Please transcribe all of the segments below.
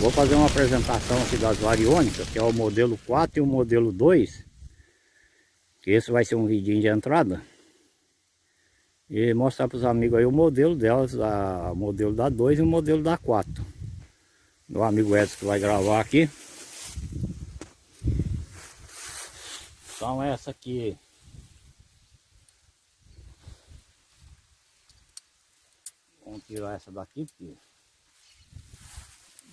Vou fazer uma apresentação aqui das variônicas, que é o modelo 4 e o modelo 2. Que esse vai ser um vidinho de entrada. E mostrar para os amigos aí o modelo delas, a, o modelo da 2 e o modelo da 4. Meu amigo Edson que vai gravar aqui. Então essa aqui Vamos tirar essa daqui porque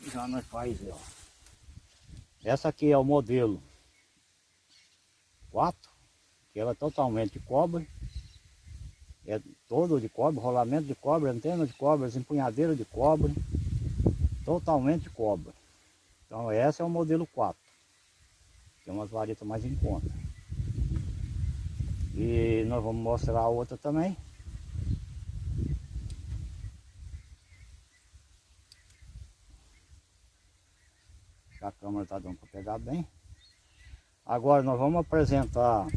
já nós faz, ó. Essa aqui é o modelo 4, que ela é totalmente de cobre. É todo de cobre, rolamento de cobre, antena de cobre, empunhadeira de cobre. Totalmente de cobre. Então essa é o modelo 4. Tem umas varetas mais em conta. E nós vamos mostrar a outra também. A câmera está dando para pegar bem. Agora nós vamos apresentar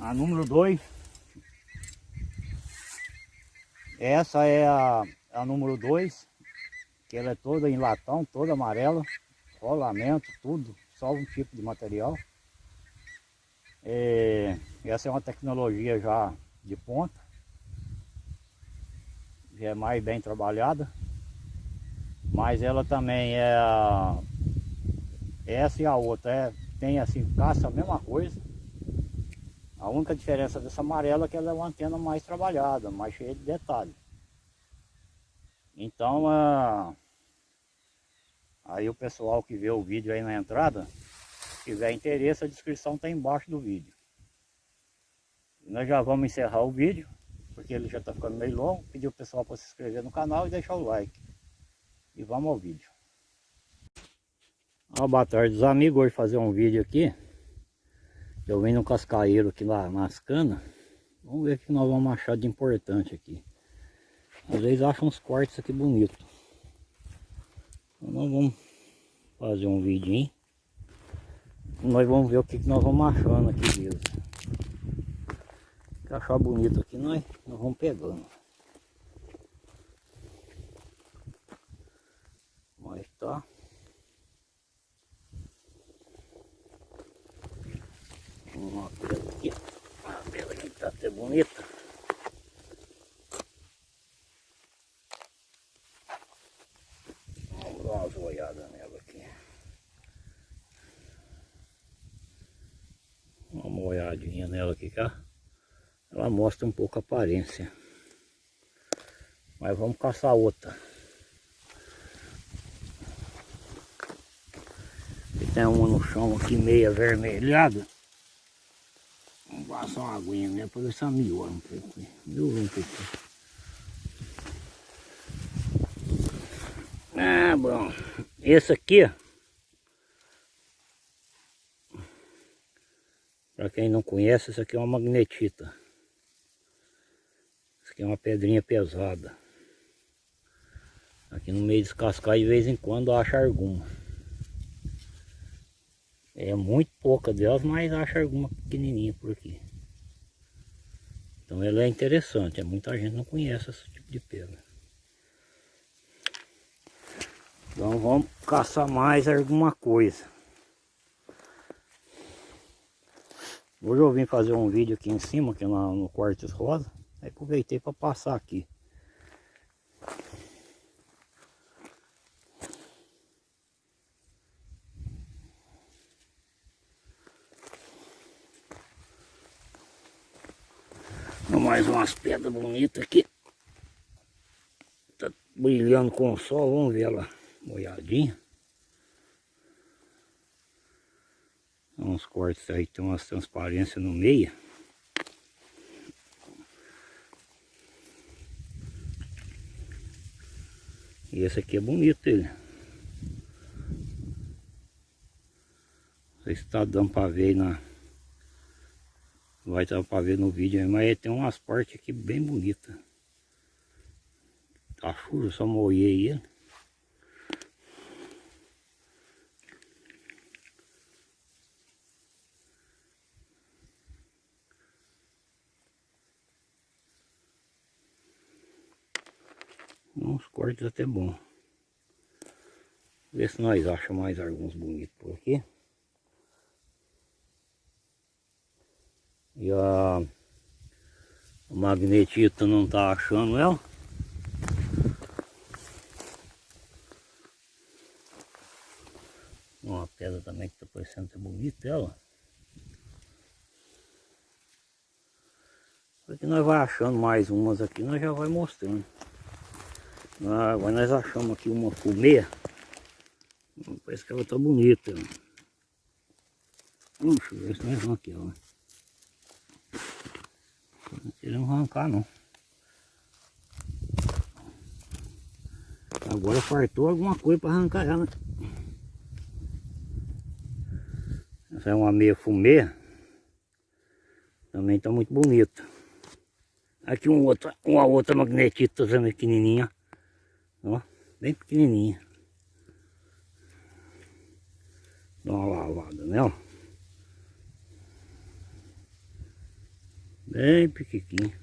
a número 2. Essa é a, a número 2, que ela é toda em latão, toda amarela, rolamento, tudo, só um tipo de material. É, essa é uma tecnologia já de ponta, já é mais bem trabalhada. Mas ela também é. Essa e a outra é, tem assim, caça a mesma coisa. A única diferença dessa amarela é que ela é uma antena mais trabalhada, mais cheia de detalhes. Então, aí o pessoal que vê o vídeo aí na entrada, se tiver interesse, a descrição está embaixo do vídeo. E nós já vamos encerrar o vídeo, porque ele já está ficando meio longo. Pedir o pessoal para se inscrever no canal e deixar o like. E vamos ao vídeo. Ah, boa tarde os amigos, hoje fazer um vídeo aqui. Eu vim no cascaeiro aqui lá nas canas. Vamos ver o que nós vamos achar de importante aqui. Às vezes acham uns cortes aqui bonitos. Então nós vamos fazer um vídeo. Nós vamos ver o que, que nós vamos achando aqui mesmo. Se achar bonito aqui, nós, nós vamos pegando. Tá? Uma pedra aqui, uma pedra aqui tá até bonita. Vamos dar umas olhadas nela aqui. Uma olhadinha nela aqui, cá. Ela mostra um pouco a aparência. Mas vamos caçar outra. Tem uma no chão aqui meia avermelhada. Vamos passar uma aguinha né? Para se amiou um pouco. Um. Ah, bom. Esse aqui. Para quem não conhece, isso aqui é uma magnetita. Isso aqui é uma pedrinha pesada. Aqui no meio descascar de vez em quando acha alguma. É muito pouca delas, mas acho alguma pequenininha por aqui. Então ela é interessante, é, muita gente não conhece esse tipo de pedra. Então vamos caçar mais alguma coisa. Hoje eu vim fazer um vídeo aqui em cima, aqui no, no Quartz Rosa. Aí aproveitei para passar aqui. Mais umas pedras bonitas aqui. Tá brilhando com o sol, vamos ver ela molhadinha. Uns cortes aí, tem umas transparências no meio. E esse aqui é bonito ele. Não sei se está dando para ver na vai dar para ver no vídeo, mas tem umas partes aqui bem bonitas. Tá sujo, só molhei ele. Uns cortes até bom. Ver se nós achamos mais alguns bonitos por aqui. A, a magnetita não tá achando ela. Uma pedra também que tá parecendo ser bonita ela. Porque nós vai achando mais umas aqui, nós já vai mostrando. Ah, agora nós achamos aqui uma fumê. Parece que ela tá bonita. Puxa, ver se nós vamos aqui, ó. Não arrancar não. Agora fartou alguma coisa para arrancar ela. Essa é uma meia fumê. Também está muito bonita. Aqui uma outra, uma outra magnetita também pequenininha. Ó, bem pequenininha. Dá uma lavada nela. Bem pequenininha.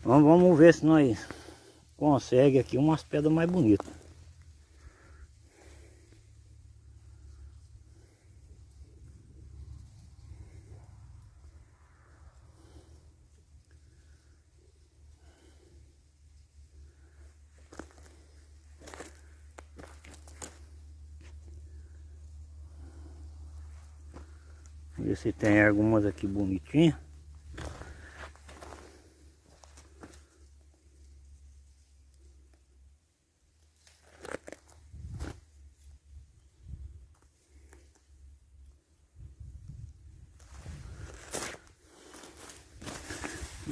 Então vamos ver se nós consegue aqui umas pedras mais bonitas. Se tem algumas aqui bonitinhas.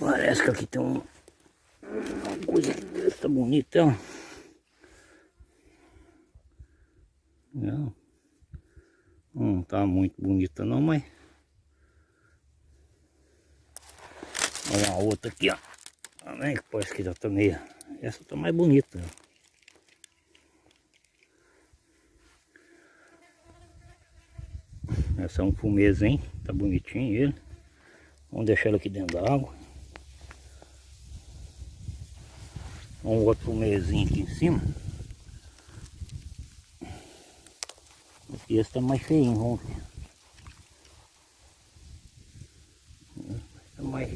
Parece que aqui tem um, uma coisa tá bonita. Não, não tá muito bonita não, mas uma outra aqui, ó. Também que parece que já tá meio. Essa tá mais bonita. Essa é um fumezinho, tá bonitinho ele. Vamos deixar ele aqui dentro da água. Um outro fumezinho aqui em cima. E esse tá mais feinho, vamos ver. Tá mais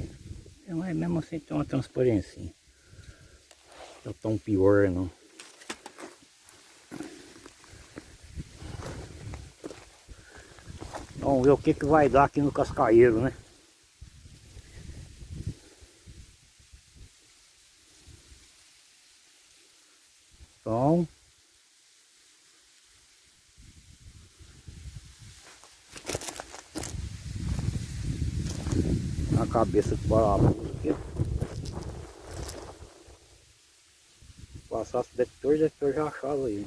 mesmo assim tem uma transparência. Tá tão pior não. Vamos ver o que, que vai dar aqui no cascaeiro, né? Então... A cabeça de parafuso aqui. Passasse detector, detector já achava aí.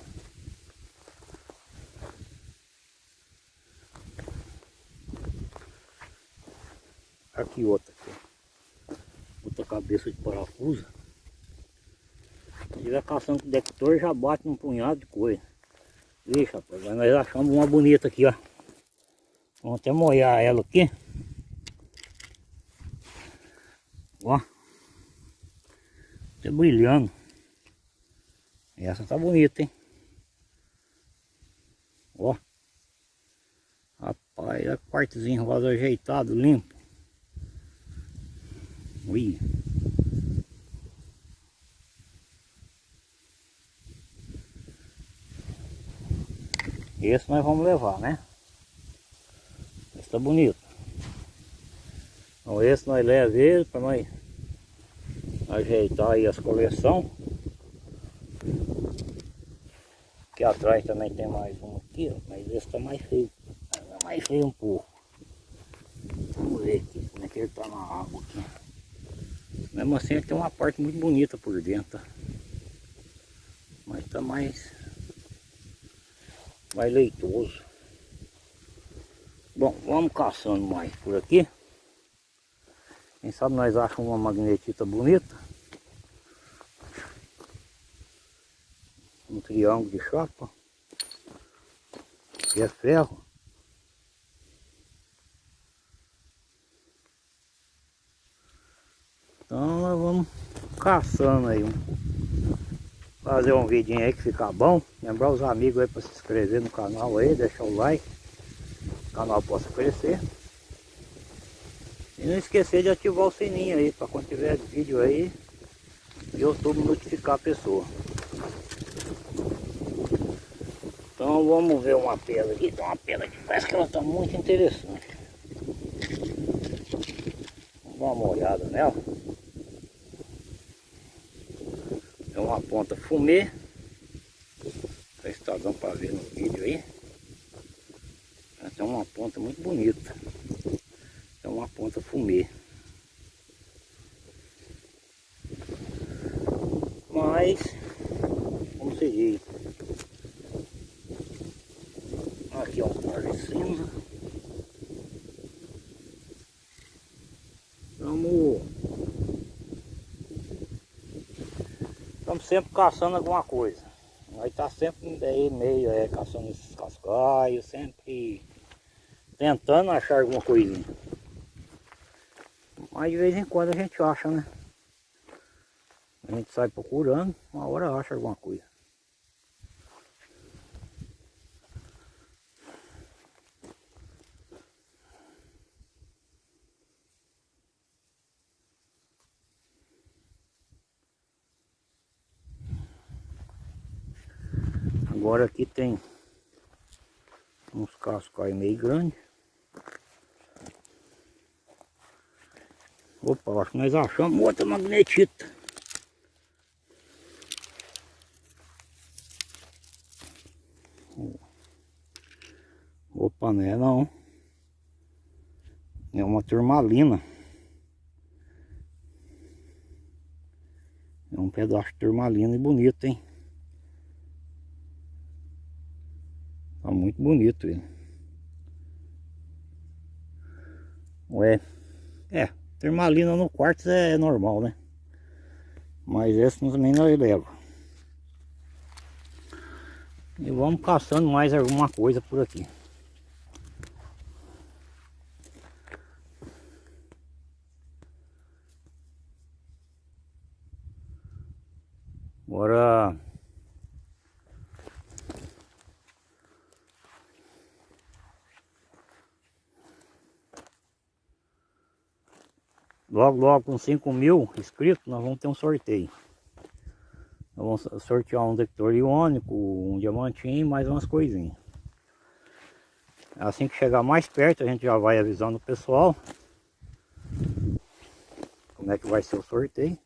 Aqui outra aqui. Outra cabeça de parafuso. Se tiver caçando com o detector, já bate um punhado de coisa. Vixe, rapaz, nós achamos uma bonita aqui, ó. Vamos até molhar ela aqui. Ó. Tá brilhando. Essa tá bonita, hein? Ó. Rapaz, olha a partezinha rosa ajeitado, limpo. Ui. Esse nós vamos levar, né? Esse tá bonito. Então esse nós leva ele para nós ajeitar aí as coleção. Aqui atrás também tem mais um aqui, ó, mas esse tá mais feio. Tá mais feio um pouco. Vamos ver aqui como é que ele tá na água aqui. Mesmo assim ele tem uma parte muito bonita por dentro. Tá? Mas tá mais, mais leitoso. Bom, vamos caçando mais por aqui. Quem sabe nós achamos uma magnetita bonita. Um triângulo de chapa. Que é ferro. Então nós vamos caçando aí fazer um vidinho aí que fica bom. Lembrar os amigos aí para se inscrever no canal aí deixar o like. O canal possa crescer. E não esquecer de ativar o sininho aí para quando tiver vídeo aí YouTube notificar a pessoa então vamos ver uma pedra aqui. Tem uma pedra que parece que ela está muito interessante. Vamos dar uma olhada nela. É uma ponta fumê. Se está dando para ver no vídeo aí. Tem uma ponta muito bonita. É uma ponta fumê. Mas como se diz aqui é um par de cinza vamos estamos sempre caçando alguma coisa nós tá sempre aí meio é, caçando esses cascaios sempre tentando achar alguma coisinha mas de vez em quando a gente acha, né? A gente sai procurando, uma hora acha alguma coisa. Agora aqui tem uns cascais meio grandes. Opa, acho que nós achamos outra magnetita. Opa, não é não. É uma turmalina. É um pedaço de turmalina e bonito, hein? Muito bonito ele. Ué, é, Termalina no quarto é normal, né? Mas esse também não leva. E vamos caçando mais alguma coisa por aqui. Agora Logo, logo com 5 mil inscritos, nós vamos ter um sorteio. Nós vamos sortear um detector iônico, um diamantinho mais umas coisinhas. Assim que chegar mais perto, a gente já vai avisando o pessoal como é que vai ser o sorteio.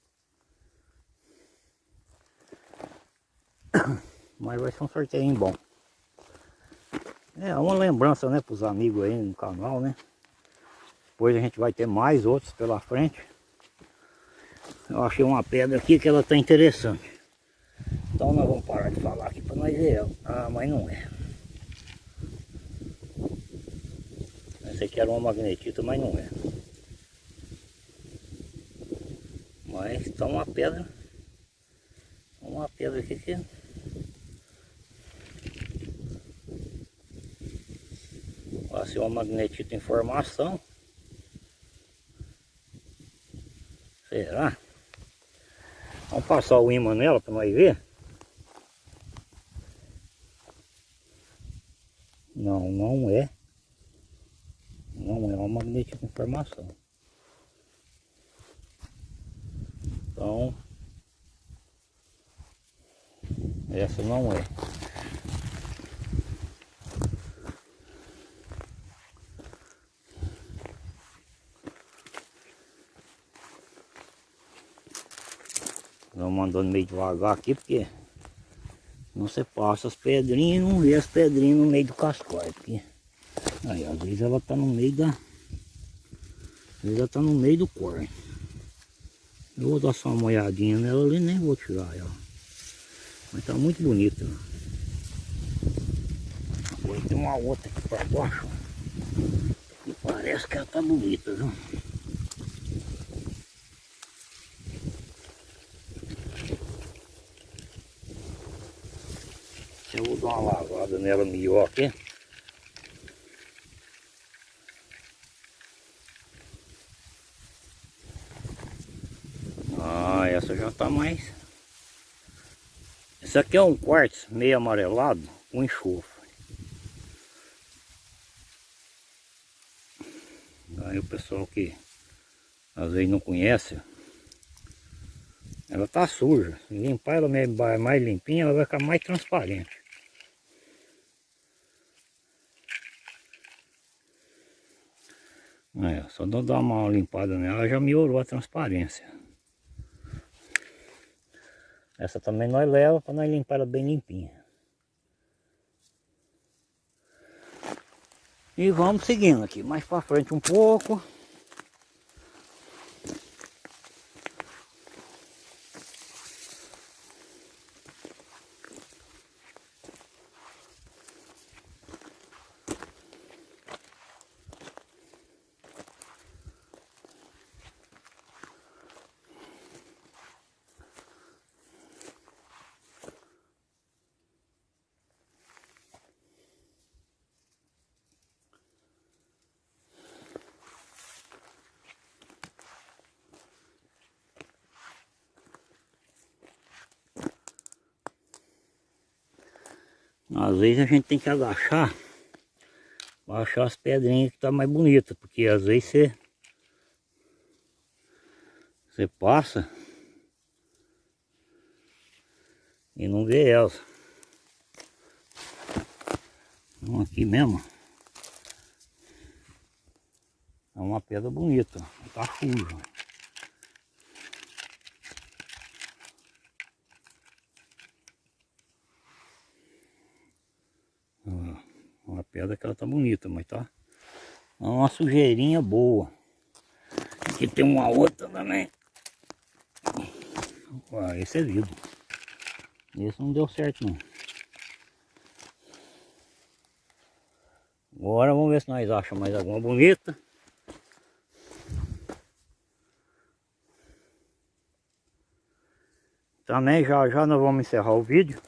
Mas vai ser um sorteio bom. É uma lembrança, né, para os amigos aí no canal, né? Depois a gente vai ter mais outros pela frente. Eu achei uma pedra aqui que ela está interessante. Então nós vamos parar de falar aqui para nós ver ela. Ah, mas não é. Essa aqui era uma magnetita, mas não é. Mas está uma pedra. Uma pedra aqui que... Vai ser uma magnetita em formação. Será? Vamos passar o imã nela para nós ver. Não, não é. Não é uma magnética informação. Então, essa não é. Vamos andando meio devagar aqui, porque não se passa as pedrinhas e não vê as pedrinhas no meio do cascói. Porque aí, às vezes ela tá no meio da. Às vezes ela tá no meio do corte. Eu vou dar só uma olhadinha nela ali, nem vou tirar ela. Mas tá muito bonita. Agora tem uma outra aqui para baixo. E parece que ela tá bonita, viu? Dar uma lavada nela melhor aqui. Ah, essa já tá mais... Esse aqui é um quartzo meio amarelado com enxofre. Aí o pessoal que às vezes não conhece, ela tá suja. Se limpar ela mais limpinha, ela vai ficar mais transparente. É, só dar uma limpada nela já melhorou a transparência. Essa também nós leva para nós limpar ela bem limpinha. E vamos seguindo aqui, mais para frente um pouco. Às vezes a gente tem que agachar para achar as pedrinhas que tá mais bonitas, porque às vezes você você passa e não vê elas. Então aqui mesmo é uma pedra bonita, tá suja. Uma pedra que ela tá bonita, mas tá é uma sujeirinha boa. Aqui tem uma outra também. Ah, esse é vidro. Esse não deu certo não. Agora vamos ver se nós achamos mais alguma bonita. Também já já nós vamos encerrar o vídeo.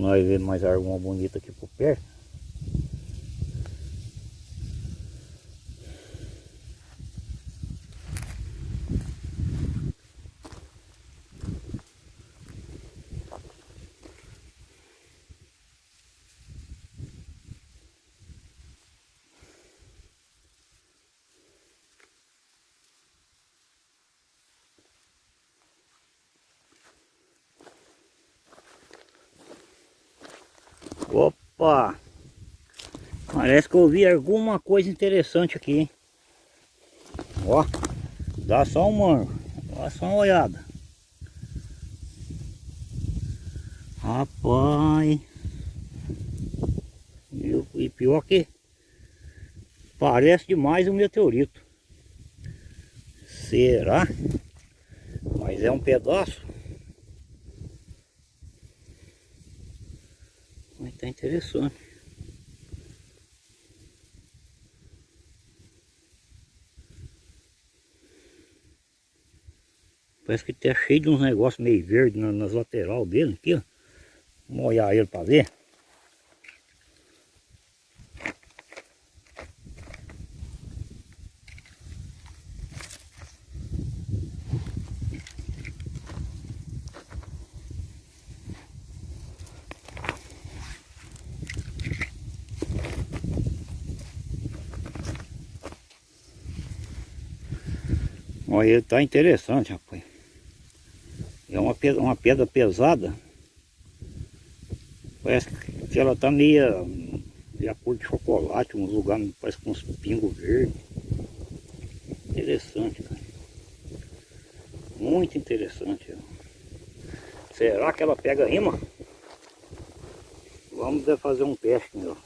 Nós vemos mais alguma bonita aqui por perto. Opa! Parece que eu vi alguma coisa interessante aqui, hein? Ó, dá só um mango, dá só uma olhada. Rapaz! E pior que parece demais um meteorito. Será? Mas é um pedaço. Interessante. Parece que tá cheio de uns negócios meio verde nas lateral dele aqui, ó. Vamos olhar ele para ver. Olha, ele tá interessante, rapaz. É uma pedra, uma pedra pesada. Parece que ela tá meia, meia cor de chocolate, uns lugares parece com uns pingos verdes. Interessante, cara. Muito interessante. Será que ela pega rima? Vamos fazer um teste nela.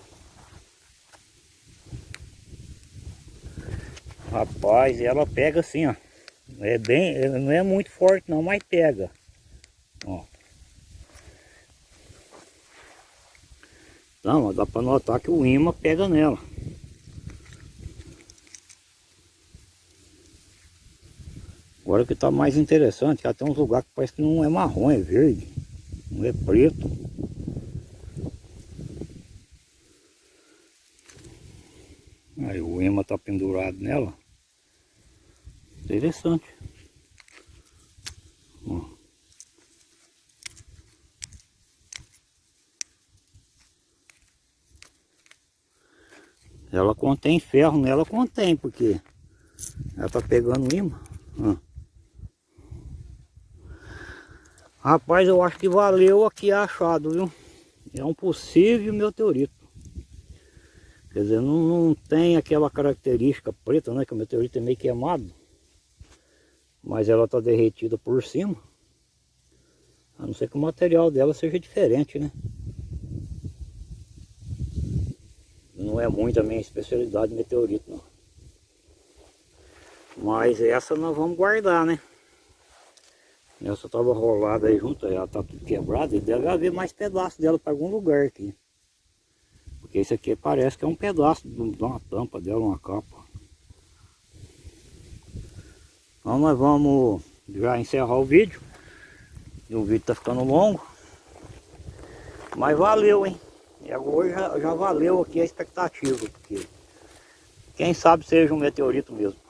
Rapaz, ela pega assim, ó. É bem, não é muito forte não, mas pega. Ó. Então, dá para notar que o imã pega nela. Agora que tá mais interessante, que tem uns lugares que parece que não é marrom, é verde. Não é preto. Aí o ema tá pendurado nela. Interessante. Ela contém ferro nela, contém, porque ela tá pegando imã. Ó. Rapaz, eu acho que valeu aqui achado, viu? É um possível meteorito. Quer dizer, não, não tem aquela característica preta, né? Que o meteorito é meio queimado. Mas ela está derretida por cima. A não ser que o material dela seja diferente, né? Não é muito a minha especialidade meteorito, não. Mas essa nós vamos guardar, né? Essa estava rolada aí junto, ela tá tudo quebrada e deve haver mais pedaços dela para algum lugar aqui. Porque esse aqui parece que é um pedaço de uma tampa dela, uma capa. Então nós vamos já encerrar o vídeo. E o vídeo tá ficando longo. Mas valeu, hein? E agora já, já valeu aqui a expectativa. Porque quem sabe seja um meteorito mesmo.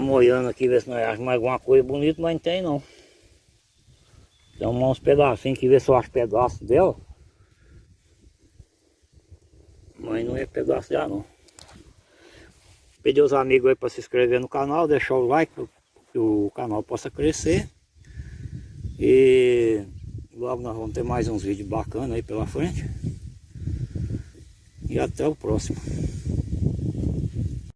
Estamos olhando aqui, ver se nós achamos alguma coisa bonita, mas não tem não. Tem uns pedacinhos que ver se eu acho pedaço dela. Mas não é pedaço já não. Pedir os amigos aí para se inscrever no canal, deixar o like para que o canal possa crescer. E logo nós vamos ter mais uns vídeos bacanas aí pela frente. E até o próximo.